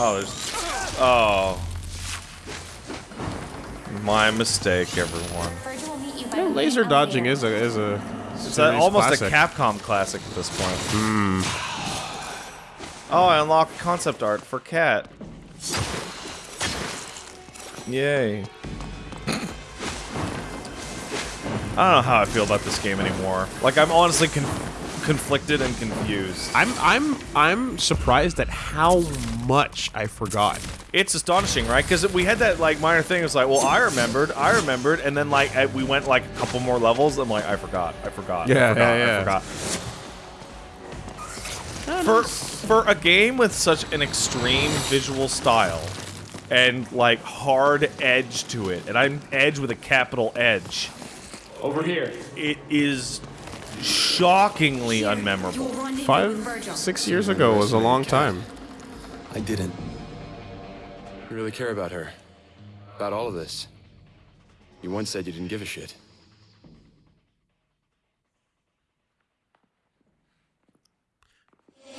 Oh, there's. Oh. My mistake, everyone. Vergil will meet you by laser dodging is a is a It's a, almost classic. a Capcom classic at this point. Hmm. Oh, I unlocked concept art for Cat. Yay. I don't know how I feel about this game anymore. Like, I'm honestly con conflicted and confused. I'm I'm I'm surprised at how much I forgot. It's astonishing, right? Because we had that like minor thing. It's like, well, I remembered, I remembered, and then like I, we went like a couple more levels. I'm like, I forgot, I forgot, Yeah, I forgot, yeah, yeah. I forgot. For for a game with such an extreme visual style and like hard edge to it, and I'm edge with a capital edge. Over here. It is shockingly unmemorable. Five six years ago was a long time. I didn't. You really care about her. About all of this. You once said you didn't give a shit.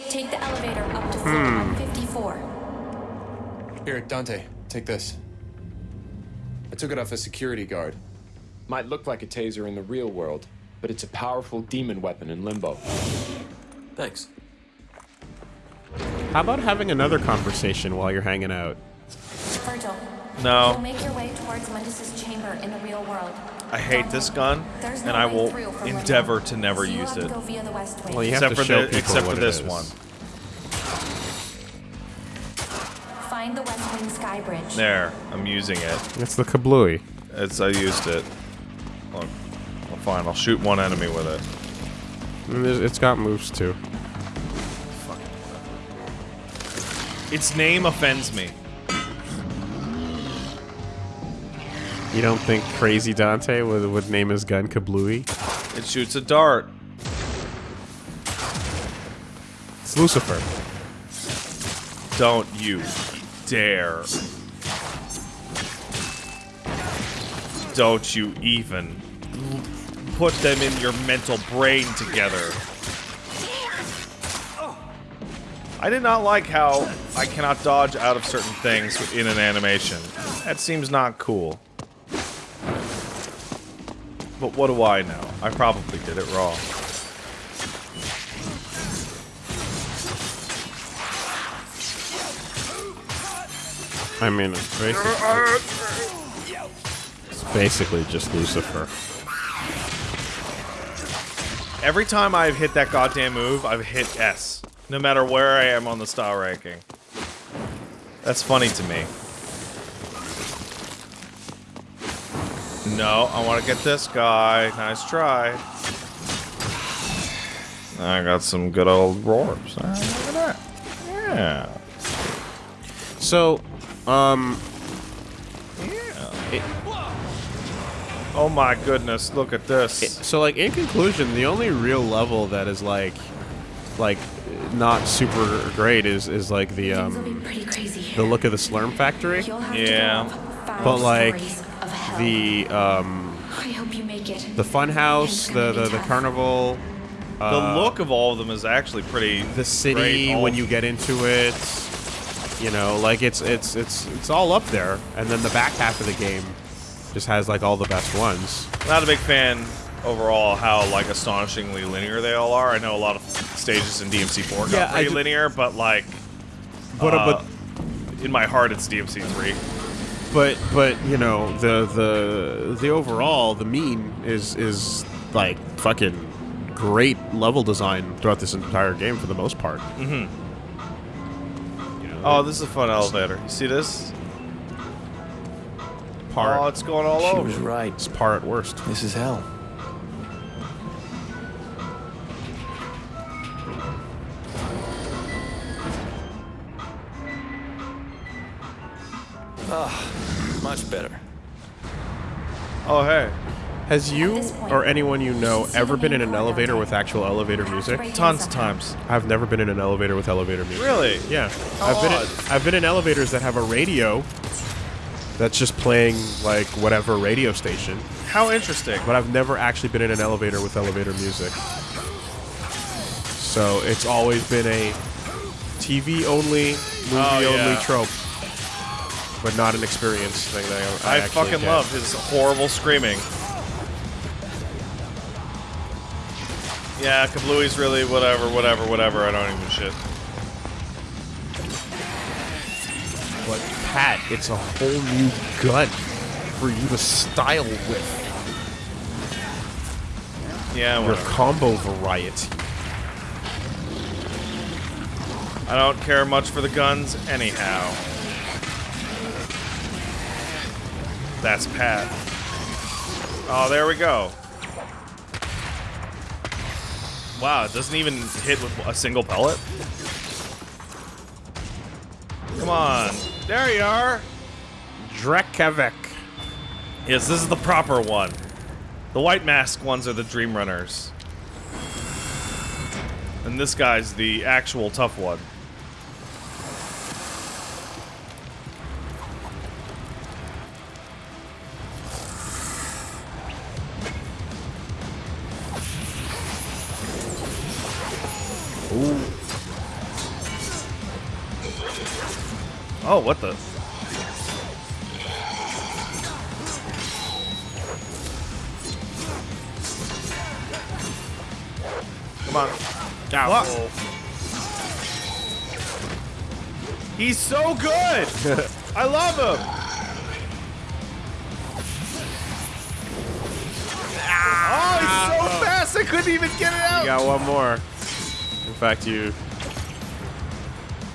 Take the elevator up to floor Hmm. 154. Here, Dante, take this. I took it off a security guard. Might look like a taser in the real world, but it's a powerful demon weapon in limbo. Thanks. How about having another conversation while you're hanging out? Vergil. No. You'll make your way towards Mundus's chamber in the real world. I hate this gun, There's and I will endeavor Limbo. to never So use it. go via the west wing. Well, you have Except to for show the people except what for this is. one. Find the west wing sky bridge. There, I'm using it. It's the kablooey. It's I used it. Fine. I'll shoot one enemy with it. Mm, it's got moves too. Its name offends me. You don't think Crazy Dante would, would name his gun Kablooey? It shoots a dart. It's Lucifer. Don't you dare. Don't you even put them in your mental brain together. I did not like how I cannot dodge out of certain things in an animation. That seems not cool. But what do I know? I probably did it wrong. I mean, it's basically, it's basically just Lucifer. Every time I've hit that goddamn move, I've hit S. No matter where I am on the style ranking. That's funny to me. No, I want to get this guy. Nice try. I got some good old roars. Ah, Look at that. Yeah. So, um, Yeah. Oh my goodness, look at this. so like in conclusion, the only real level that is like, like, not super great is is like the Things will be um the look of the Slurm Factory, Yeah. to go up five but like stories of hell. the um I hope you make it. the fun house, the the, the tough. carnival, the uh, look of all of them is actually pretty the city great. When you get into it. You know, like it's it's it's it's all up there, and then the back half of the game just has like all the best ones. Not a big fan overall how like astonishingly linear they all are. I know a lot of stages in DMC4 got Yeah, pretty ju- linear, but like But uh, but in my heart it's DMC3. but but you know the the the overall the mean is is like fucking great level design throughout this entire game for the most part. Mm-hmm. Oh, this is a fun elevator. You see this? Par Oh, it's going all She over. was right. it's par at worst. This is hell. Ah, much better. Oh, hey. Has you point, or anyone you know ever been in an elevator with actual elevator music? Tons of times. I've never been in an elevator with elevator music. Really? Yeah. How I've been in, I've been in elevators that have a radio that's just playing like whatever radio station, How interesting. but I've never actually been in an elevator with elevator music. So it's always been a TV only movie oh, only yeah. trope, but not an experience thing. That I, I, actually fucking get. love his horrible screaming. Yeah, Kablooey's really whatever, whatever, whatever. I don't even shit. Pat, it's a whole new gun for you to style with. Yeah, Your whatever. combo variety. I don't care much for the guns anyhow. That's Pat. Oh, there we go. Wow, it doesn't even hit with a single pellet. Come on. There you are. Drekavac. Yes, this is the proper one. The white mask ones are the Dream Runners. And this guy's the actual tough one. Oh, what the? Come on. What? He's so good! I love him! Oh, he's so ah. fast I couldn't even get it out! You got one more. In fact, you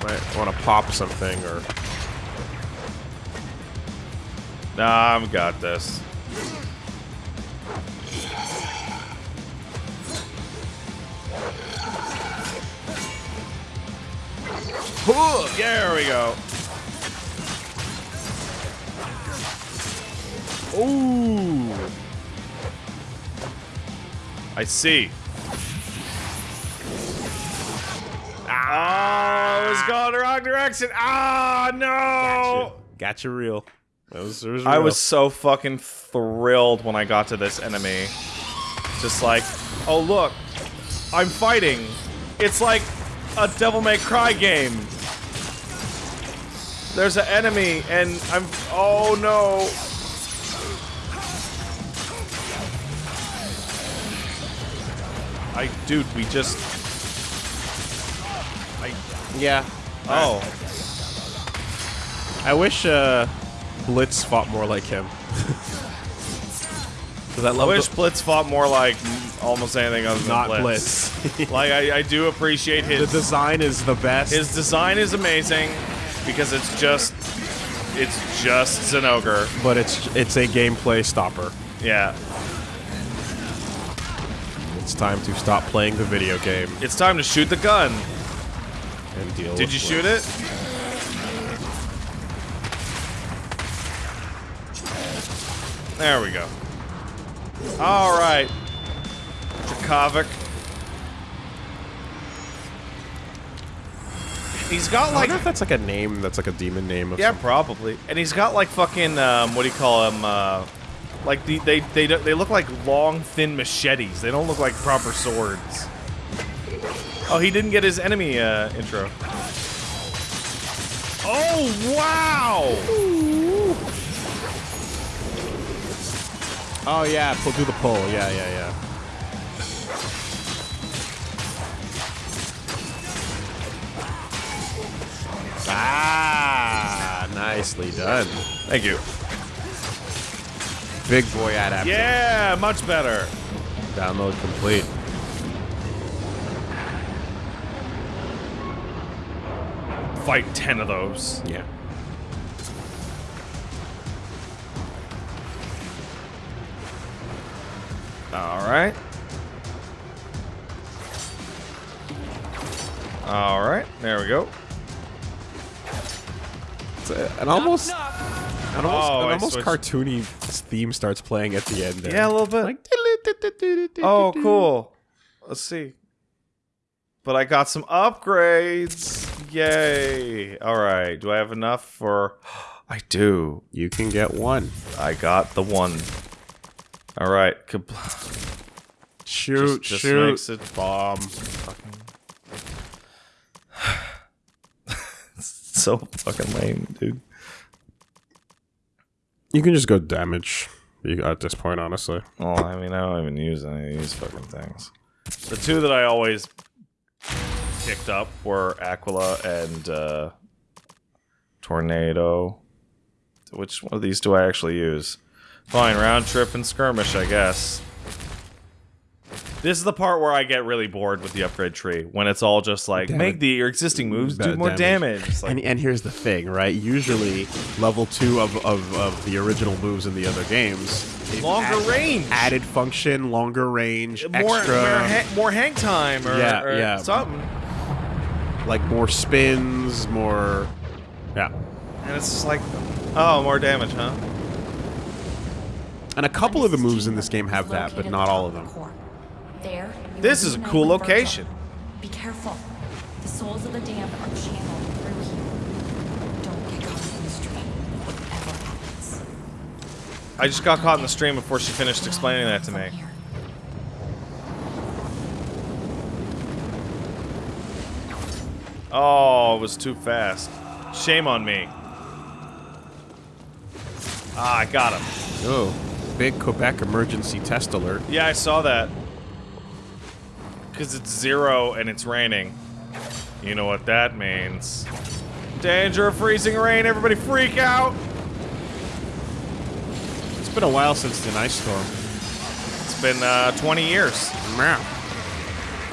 might want to pop something or. Nah, I've got this. There we go. Ooh. I see. Oh, it's going the wrong direction. Ah, no! Got you real. That was, it was I was so fucking thrilled when I got to this enemy. Just like, oh look, I'm fighting. It's like a Devil May Cry game. There's an enemy, and I'm. Oh no. I, dude, we just. I. Yeah. Oh. I wish uh, Blitz fought more like him. Because I I wish Blitz fought more like almost anything other than not Blitz. Blitz. like I, I do appreciate the his design is the best. his design is amazing because it's just it's just Zinogre. but it's it's a gameplay stopper. Yeah. It's time to stop playing the video game It's time to shoot the gun. and deal. Did you shoot it? There we go. All right. Dracovic. He's got like. I wonder if that's like a name. That's like a demon name. Of Yeah, some- probably. And he's got like fucking um, what do you call them? Uh, like the, they they they look like long, thin machetes. They don't look like proper swords. Oh, he didn't get his enemy uh, intro. Oh wow! Oh yeah, pull, do the pull. Yeah, yeah, yeah. Ah, nicely done. Thank you. Big boy adaptation. Yeah, much better. Download complete. Fight ten of those. Yeah. All right. All right. There we go. It's a- an almost, an almost, Oh, an almost switched. cartoony theme starts playing at the end. There. Yeah, a little bit. Like, Oh, cool. Let's see. But I got some upgrades. Yay. All right. Do I have enough for. I do. You can get one. I got the one. All right. Compl- Shoot, just shoot. makes it bomb. fucking. so fucking lame, dude. You can just go damage you, at this point, honestly. Well, I mean, I don't even use any of these fucking things. The two that I always picked up were Aquila and uh, Tornado. Which one of these do I actually use? Fine, round trip and skirmish, I guess. This is the part where I get really bored with the upgrade tree when it's all just like Damn make the your existing moves do more damage. damage. Like, And, and here's the thing, right? Usually, level two of, of, of the original moves in the other games, Longer range. added function, longer range, more extra, more, ha- more hang time or, Yeah, or yeah. something. like more spins, more. Yeah, And it's just like, oh, more damage, huh? And a couple of the moves in this game have that, but not all of them. There. This is a cool with Vergil. location. Be careful. The souls of the damned are channeled through here. Don't get caught in the stream. Whatever happens. I just got caught in the stream before she finished explaining that to me. Oh, it was too fast. Shame on me. Ah, I got him. Oh, big Quebec emergency test alert. Yeah, I saw that. Because it's zero and it's raining. You know what that means. Danger of freezing rain, everybody freak out! It's been a while since the ice storm. It's been uh, 20 years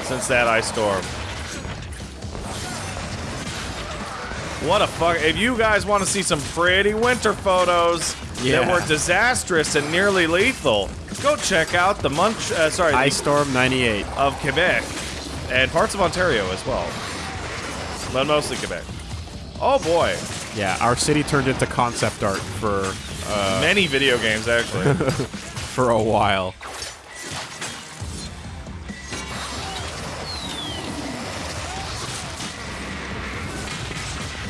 since that ice storm. What a fuck. If you guys want to see some pretty winter photos that were disastrous and nearly lethal, go check out the Munch, uh, sorry, the Ice storm 98. of Quebec and parts of Ontario as well. But mostly Quebec. Oh boy. Yeah, our city turned into concept art for Many video games, actually. for a while.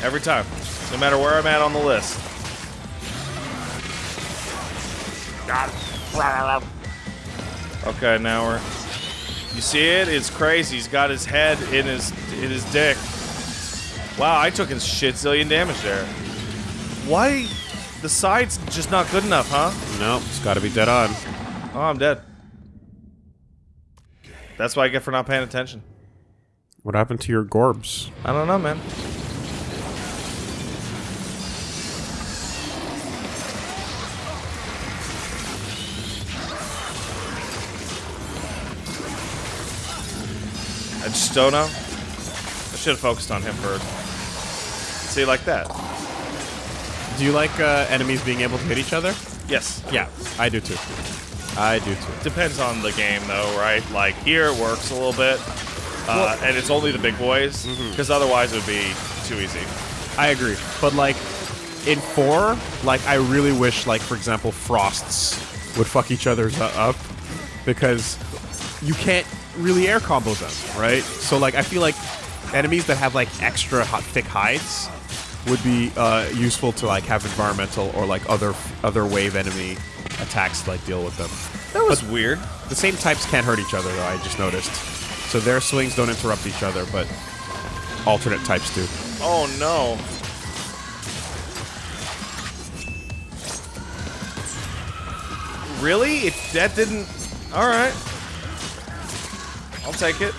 Every time. No matter where I'm at on the list. Okay, now we're. You see it? It's crazy. He's got his head in his in his dick. Wow, I took a shit zillion damage there. Why? The side's just not good enough, huh? No, it's got to be dead on. Oh, I'm dead. That's what I get for not paying attention. What happened to your gorbs? I don't know, man. I just don't know. I should have focused on him first. See, like that. Do you like uh, enemies being able to hit each other? Yes. Yeah, I do too. I do too. Depends on the game, though, right? Like, here it works a little bit. Uh, and it's only the big boys, because otherwise it would be too easy. I agree. But like in four, like I really wish, like for example, frosts would fuck each other's u- up because you can't really air combo them, right? So like I feel like enemies that have like extra hot, thick hides would be uh, useful to like have environmental or like other other wave enemy attacks to like deal with them. That was weird. The same types can't hurt each other though. I just noticed. So their swings don't interrupt each other, but alternate types do. Oh no. Really? It, that didn't. Alright. I'll take it.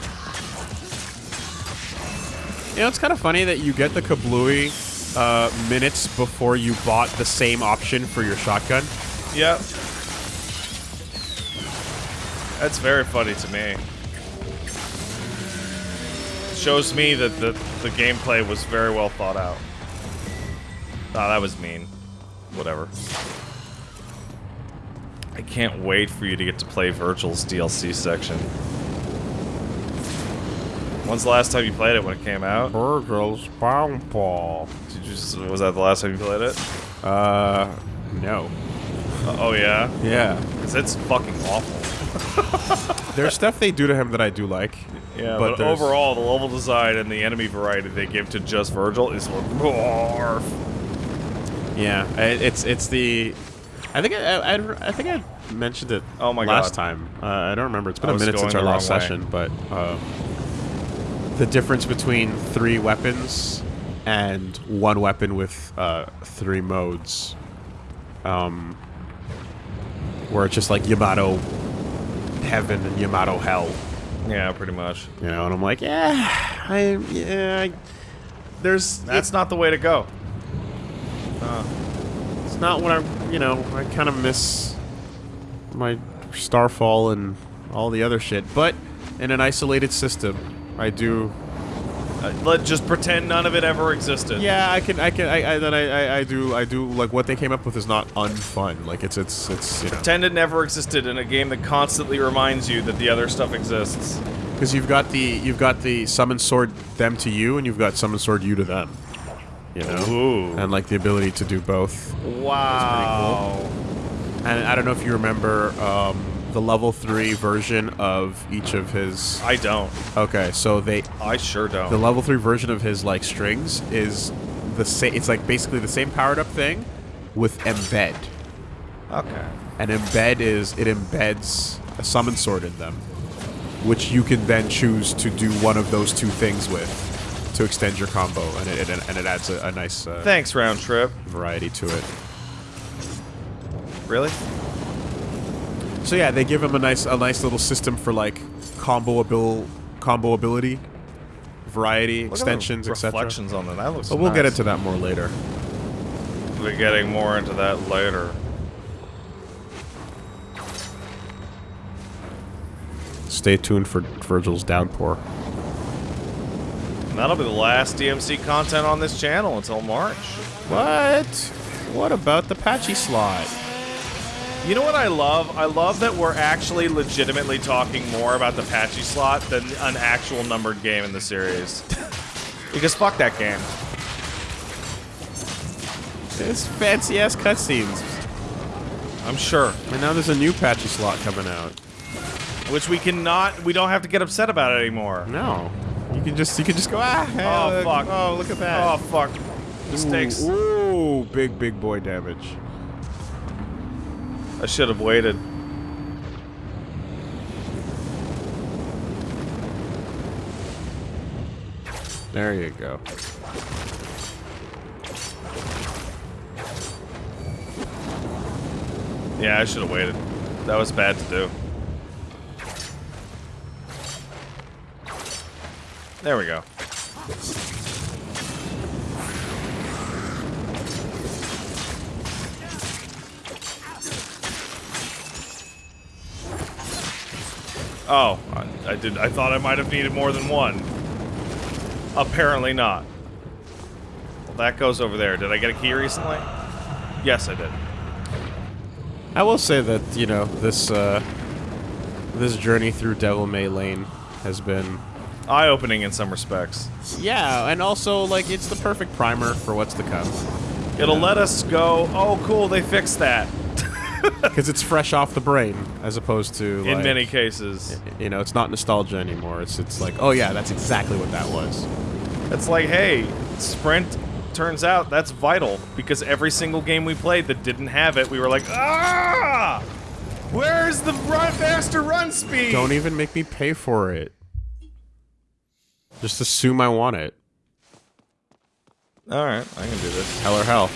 You know, it's kind of funny that you get the Kablooey uh, minutes before you bought the same option for your shotgun. Yep. That's very funny to me. Shows me that the, the gameplay was very well thought out. Ah, that was mean. Whatever. I can't wait for you to get to play Vergil's DLC section. When's the last time you played it when it came out? Vergil's Ball. Did you just, was that the last time you played it? Uh, no. Uh, oh yeah? Yeah. Because it's fucking awful. There's stuff they do to him that I do like. Yeah, But but, overall, the level design and the enemy variety they give to just Vergil is barf. Yeah, it's it's the. I think I, I, I think I mentioned it. Oh my last God. time. Uh, I don't remember. It's been I a minute since our last way. session, but uh, the difference between three weapons and one weapon with uh, three modes. Um, where it's just like Yamato Heaven and Yamato Hell. Yeah, pretty much. You know, and I'm like, yeah, I, yeah, I, there's, That's not the way to go. it's not what I, you know, I kind of miss my Starfall and all the other shit, but in an isolated system, I do Uh, let just pretend none of it ever existed. Yeah, I can, I can, I, I then I, I, I do, I do like what they came up with is not unfun. Like it's, it's, it's, you know, Pretend it never existed in a game that constantly reminds you that the other stuff exists. because you've got the, you've got the summon sword them to you, and you've got summon sword you to them. You know, Ooh. and like the ability to do both. Wow. And I don't know if you remember um, the level three version of each of his. I don't. Okay, so they, I sure don't. the level three version of his like strings is the same. It's like basically the same powered up thing with embed. okay. And embed is it embeds a summon sword in them, which you can then choose to do one of those two things with to extend your combo, and it, and, and it adds a, a nice uh, Thanks, round trip. variety to it. Really? So yeah, they give him a nice a nice little system for like combo abil combo ability, variety, Look extensions, etc. reflections on that. That looks. But we'll get into that more later. We'll be getting more into that later. Stay tuned for Vergil's downpour. And that'll be the last DMC content on this channel until March. What? What about the pachislot? You know what I love? I love that we're actually legitimately talking more about the pachislot than an actual numbered game in the series. because fuck that game. It's fancy ass cutscenes. I'm sure. And now there's a new pachislot coming out. Which we cannot, we don't have to get upset about it anymore. No. You can just you can just go ah hey, Oh, look, fuck. oh look at that Oh fuck. Mistakes. Ooh, ooh, big big boy damage. I should have waited. There you go. Yeah, I should have waited. That was bad to do. There we go. Oh, I, I did. I thought I might have needed more than one. Apparently not. Well, that goes over there. Did I get a key recently? Yes, I did. I will say that you know this uh, this journey through Devil May Lane has been Eye-opening in some respects. yeah, and also like it's the perfect primer for what's to come It'll let us go. Oh, cool! They fixed that. Because it's fresh off the brain as opposed to In like, many cases, you know it's not nostalgia anymore. It's it's like oh yeah, that's exactly what that was. it's like, hey, sprint. Turns out that's vital because every single game we played that didn't have it, we were like, ah, where's the run faster run speed? Don't even make me pay for it. Just assume I want it. All right, I can do this. Hell or hell.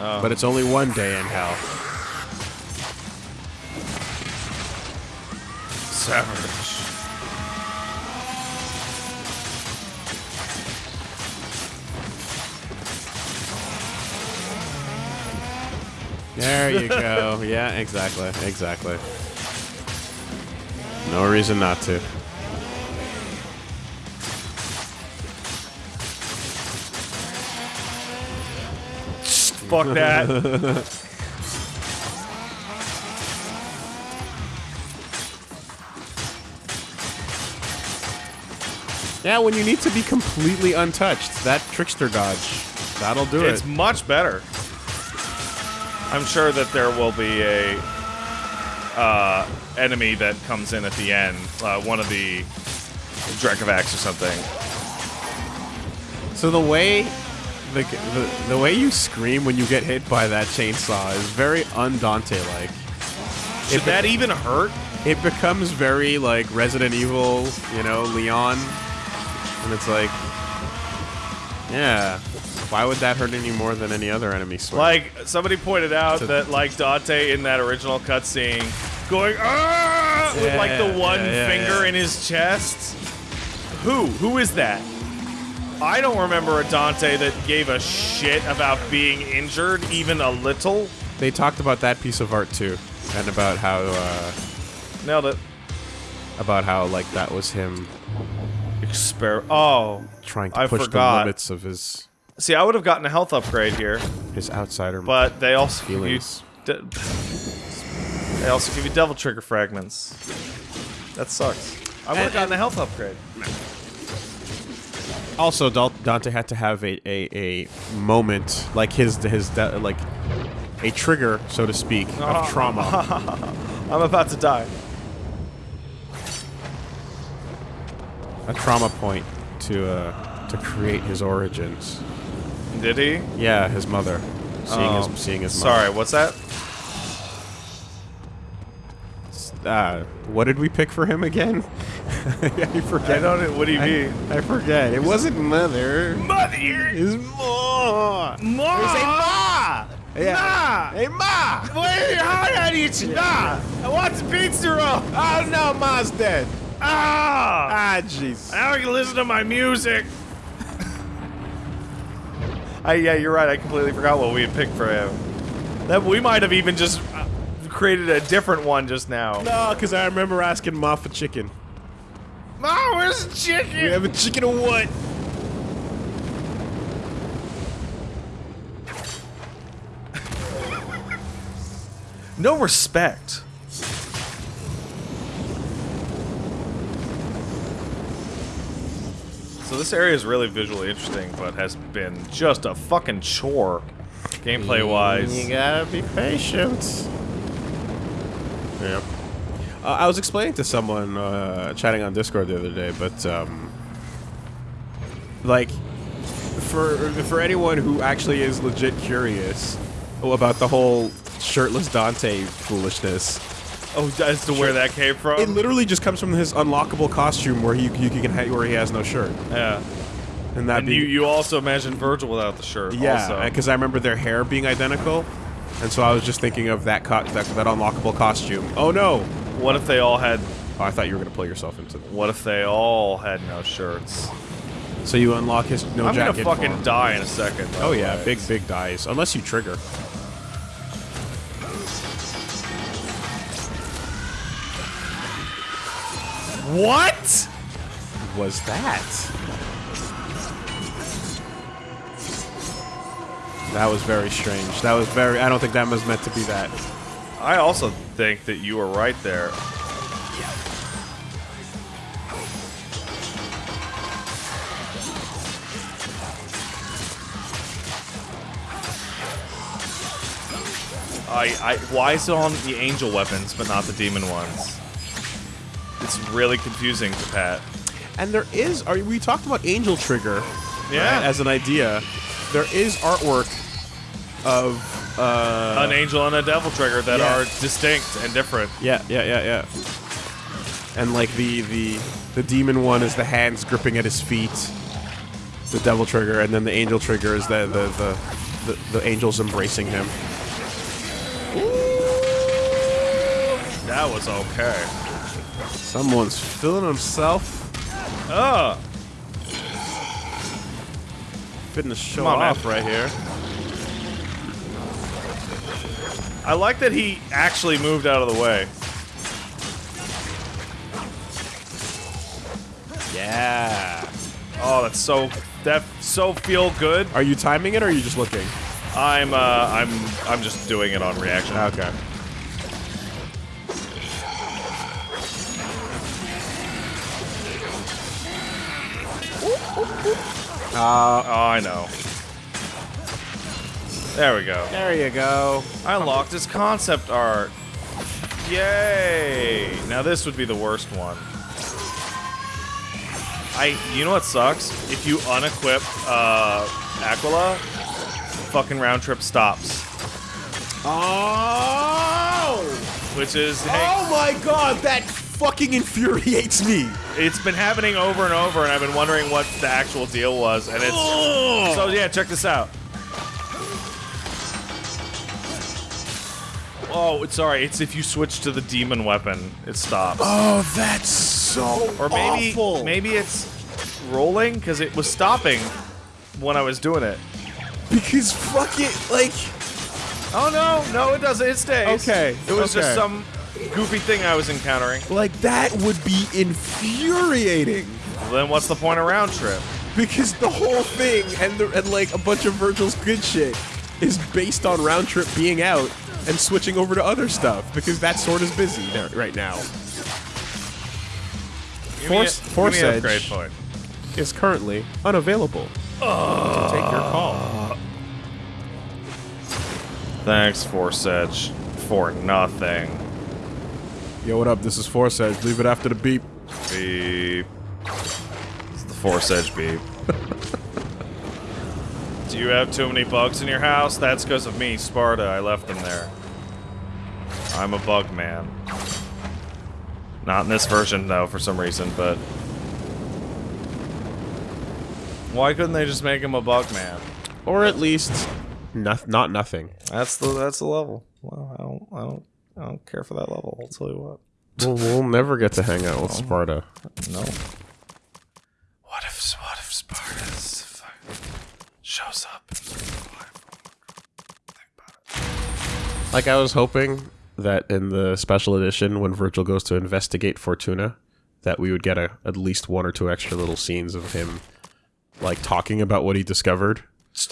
Yeah. But it's only one day in hell. Savage. There you go. yeah, exactly. Exactly. No reason not to. Fuck that. Yeah, when you need to be completely untouched, that trickster dodge, that'll do it's it. It's much better. I'm sure that there will be a uh, enemy that comes in at the end, uh, one of the Drekavacs or something. So the way the, the the way you scream when you get hit by that chainsaw is very undante like. Should that even hurt? It becomes very like Resident Evil, you know, Leon And it's like, yeah, why would that hurt any more than any other enemy swing? Like somebody pointed out that like Dante in that original cutscene going ah with like the one yeah, yeah, finger yeah. in his chest. Who? Who is that? I don't remember a Dante that gave a shit about being injured even a little. they talked about that piece of art too, and about how uh, Nailed it. about how like that was him Exper. Oh, trying to I push forgot. the limits of his see, I would have gotten a health upgrade here, his outsider. but they also give you. They also give you devil trigger fragments. That sucks. I would have And- gotten a health upgrade. Also, Dante had to have a, a, a moment like his his like a trigger, so to speak, of trauma. I'm about to die. a trauma point to uh, to create his origins. Did he? Yeah, his mother, seeing Oh, his seeing his mother. Sorry, what's that? Uh, what did we pick for him again? I forget. I don't. What do you I, mean? I forget. It wasn't mother. Mother. It's more. Ma. Say ma. Yeah. Ma. Hey ma. Wait, how did I eat you? Nah. I want the pizza roll. Oh no, ma's dead. Ah. Ah, jeez. Now I can listen to my music. I, yeah, you're right. I completely forgot what we had picked for him. That we might have even just created a different one just now. No, because I remember asking ma for chicken. Ma, where's the chicken? We have a chicken or what? No respect. So this area is really visually interesting, but has been just a fucking chore, gameplay wise. You gotta be patient. Yep. Uh, I was explaining to someone uh, chatting on Discord the other day, but um, like for for anyone who actually is legit curious about the whole shirtless Dante foolishness, Oh, as to where that came from? it literally just comes from his unlockable costume where he you can where he has no shirt, yeah. and that And you, you also imagine Vergil without the shirt. Yeah, because I remember their hair being identical, and so I was just thinking of that that, that unlockable costume. Oh no! What if they all had? Oh, I thought you were gonna pull yourself into. What if they all had no shirts? So you unlock his no I'm gonna fucking form. die in a second. Oh yeah, way. big big dies unless you trigger. What? Was that? That was very strange. That was very. I don't think that was meant to be that. I also think that you were right there. I, I, why is it on the angel weapons but not the demon ones? It's really confusing to Pat. And there is. Are we talked about Angel Trigger? Yeah. right, as an idea, there is artwork of. Uh, An angel and a devil trigger that yeah. are distinct and different. Yeah, yeah, yeah, yeah. And like the the the demon one is the hands gripping at his feet, the devil trigger, and then the angel trigger is the the the, the, the angels embracing him. That was okay. Someone's feeling himself, Oh, fitting the show on, man. off right here. I like that he actually moved out of the way. Yeah. Oh, that's so that so feel good. Are you timing it or are you just looking? I'm uh I'm I'm just doing it on reaction. Okay. Oh, I know. There we go. There you go. I unlocked his concept art. Yay! Now this would be the worst one. I, you know what sucks? If you unequip uh, Aquila, fucking round trip stops. Oh! Which is, hey, Oh my god, that fucking infuriates me. It's been happening over and over, and I've been wondering what the actual deal was. And it's so yeah. Check this out. Oh, it's sorry. It's if you switch to the demon weapon, it stops. Oh, that's so or maybe awful. maybe it's rolling because it was stopping when I was doing it. because fuck it, like Oh no, no, it doesn't. It stays. Okay, It was okay. just some goofy thing I was encountering. like that would be infuriating. Well, then what's the point of round trip? Because the whole thing and the, and like a bunch of Vergil's good shit is based on round trip being out and switching over to other stuff because that sword is busy there right now. Give Force me a, Force give me Edge upgrade point. is currently unavailable. to take your call. Thanks, Force Edge, for nothing. Yo, what up? This is Force Edge. Leave it after the beep. Beep. It's the Force Edge beep. Do you have too many bugs in your house? That's because of me, Sparta. I left them there. I'm a bug man. Not in this version, though, for some reason, but... Why couldn't they just make him a bug man? Or at least, not, not nothing. That's the that's the level. Well, I don't I don't I don't care for that level. I'll tell you what. We'll, we'll never get to hang out with Sparta. No. What if what if Sparta's fuck- shows up? Like, I was hoping that in the special edition, when Vergil goes to investigate Fortuna, that we would get a, at least one or two extra little scenes of him, like, talking about what he discovered.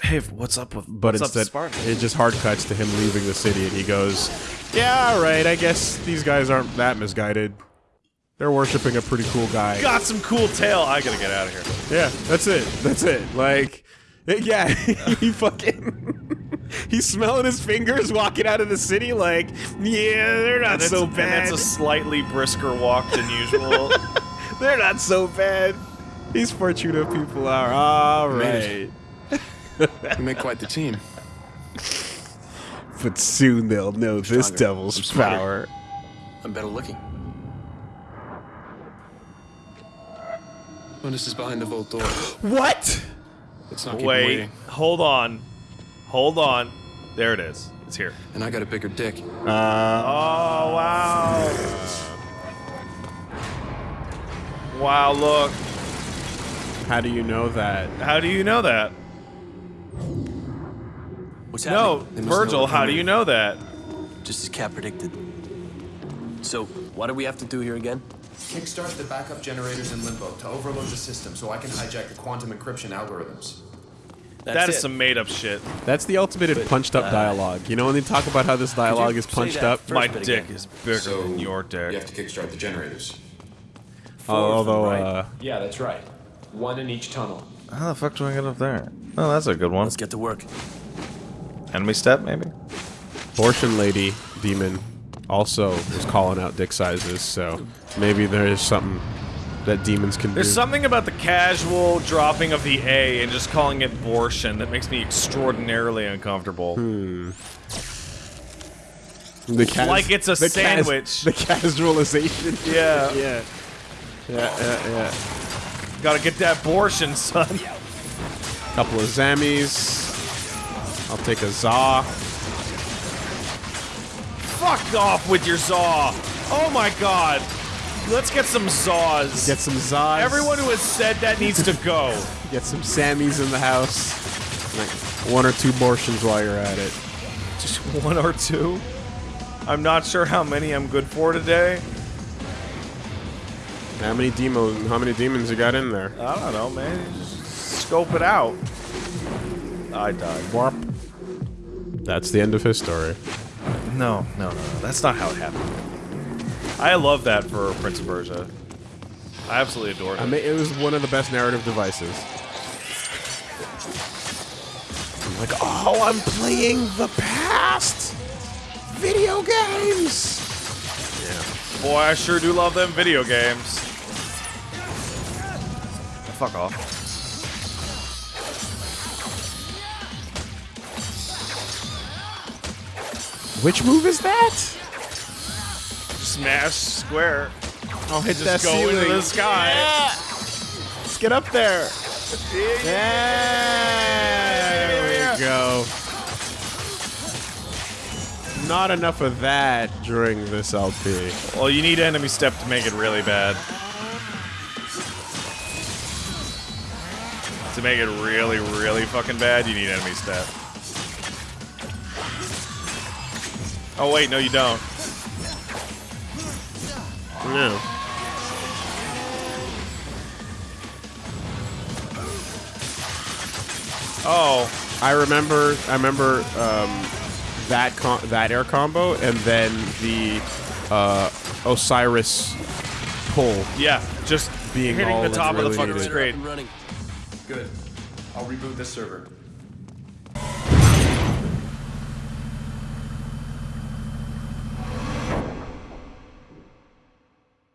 Hey, what's up with But what's instead, up, Sparta? it just hard cuts to him leaving the city, and he goes, "Yeah, all right. I guess these guys aren't that misguided. They're worshiping a pretty cool guy. Got some cool tail. I gotta get out of here. Yeah, that's it. That's it. Like, yeah, he fucking, he's smelling his fingers walking out of the city. Like, yeah, they're not And it's, so and bad. it's a slightly brisker walk than usual. they're not so bad. These Fortuna people are all right. We make quite the team. But soon they'll know this devil's I'm power. I'm better looking. This is behind the vault door. What? Let's not keep him Wait, waiting. hold on, hold on. There it is. It's here. And I got a bigger dick. Uh, oh wow! Wow, look. How do you know that? How do you know that? What's No, happening? They must know Vergil, how do you know that? Just as Cat predicted. So, what do we have to do here again? Kickstart the backup generators in Limbo to overload the system so I can hijack the quantum encryption algorithms. That's That is it. some made up shit. That's the ultimate in punched up uh, dialogue. You know when they talk about how this dialogue is punched up? first My dick again. is bigger So than your dick. You have to kickstart the generators. Uh, although, right? uh, Yeah, that's right. One in each tunnel. How the fuck do I get up there? Oh, that's a good one. Let's get to work. Enemy step, maybe? abortion lady demon also was calling out dick sizes, so maybe there is something that demons can There's do. something about the casual dropping of the A and just calling it abortion that makes me extraordinarily uncomfortable. Hmm. the cas- Like it's a the cas- sandwich. the casualization. Yeah. yeah. Yeah, yeah, yeah. Gotta get that abortion, son. Couple of Zammies. I'll take a Zaw. Fuck off with your Zaw. Oh my god. Let's get some Zaws. Get some Zaws. Everyone who has said that needs to go. Get some Sammys in the house. Like one or two abortions while you're at it. Just one or two? I'm not sure how many I'm good for today. How many demo? How many demons you got in there? I don't know, man. Just scope it out. I died. Warp. That's the end of his story. No, no, no, no. That's not how it happened. I love that for Prince of Persia. I absolutely adore it. I mean, it was one of the best narrative devices. I'm like, oh, I'm playing the past. Video games. Yeah. Boy, I sure do love them video games. Fuck off. Which move is that? Smash square. Oh, hit Just go into the sky. Let's get up there. There we go. Not enough of that during this LP. Well, you need enemy step to make it really bad. To make it really, really fucking bad, you need enemy step. Oh wait, no you don't. No. Oh, I remember. I remember um, that com- that air combo, and then the uh, Osiris pull. yeah, just Being hitting all the that's top of the fucking needed. screen. Running. Good. I'll reboot the server.